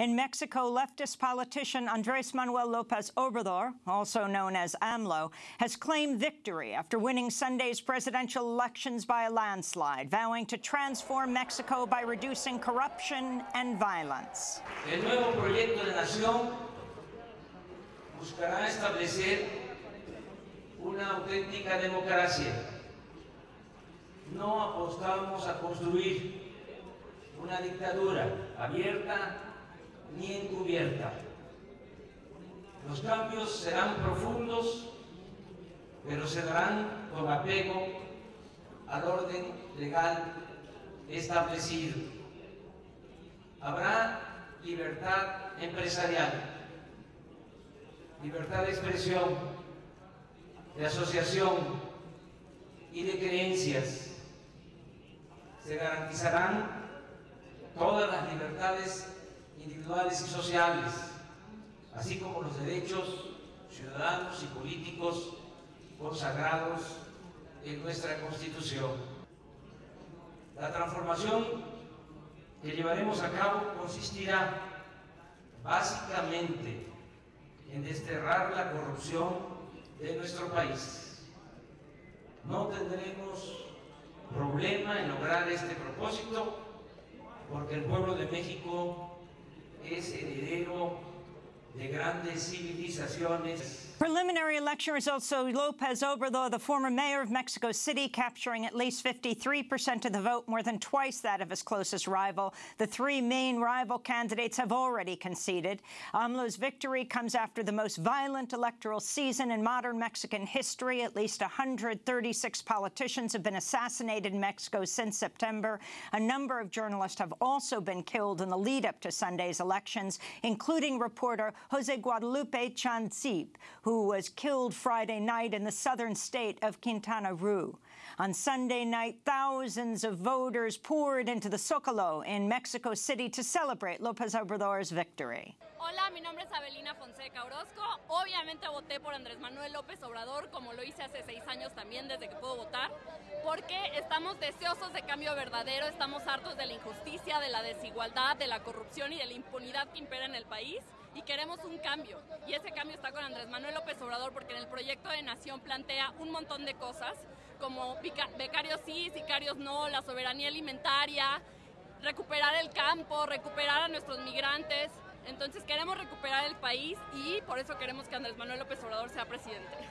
In Mexico, leftist politician Andres Manuel Lopez Obrador, also known as AMLO, has claimed victory after winning Sunday's presidential elections by a landslide, vowing to transform Mexico by reducing corruption and violence. No apostamos a construir una dictadura abierta ni encubierta. Los cambios serán profundos, pero se darán con apego al orden legal establecido. Habrá libertad empresarial, libertad de expresión, de asociación y de creencias. Se garantizarán todas las libertades individuales y sociales, así como los derechos ciudadanos y políticos consagrados en nuestra Constitución. La transformación que llevaremos a cabo consistirá básicamente en desterrar la corrupción de nuestro país. No tendremos problema en lograr este propósito porque el pueblo de México es heredero Preliminary election results show Lopez Obrador, the former mayor of Mexico City, capturing at least 53% of the vote, more than twice that of his closest rival. The three main rival candidates have already conceded. AMLO's victory comes after the most violent electoral season in modern Mexican history. At least 136 politicians have been assassinated in Mexico since September. A number of journalists have also been killed in the lead-up to Sunday's elections, including reporter Jose Guadalupe Chan Dzib, who was killed Friday night in the southern state of Quintana Roo. On Sunday night, thousands of voters poured into the Zócalo in Mexico City to celebrate López Obrador's victory. Hola, mi nombre es Abelina Fonseca Orozco. Obviamente voté por Andrés Manuel López Obrador, como lo hice hace seis años también, desde que puedo votar, porque estamos deseosos de cambio verdadero, estamos hartos de la injusticia, de la desigualdad, de la corrupción y de la impunidad que impera en el país y queremos un cambio. Y ese cambio está con Andrés Manuel López Obrador porque en el proyecto de Nación plantea un montón de cosas como becarios sí, sicarios no, la soberanía alimentaria, recuperar el campo, recuperar a nuestros migrantes. Entonces queremos recuperar el país y por eso queremos que Andrés Manuel López Obrador sea presidente.